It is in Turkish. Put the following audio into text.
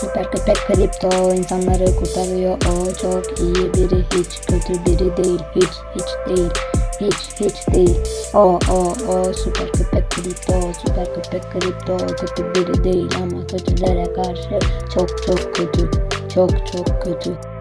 Süper köpek kripto insanları kurtarıyor. O çok iyi biri hiç kötü biri değil. Hiç hiç değil. Hiç hiç değil. O o o süper köpek kripto süper köpek kripto kötü biri değil ama kötülere karşı çok çok kötü. Çok çok kötü.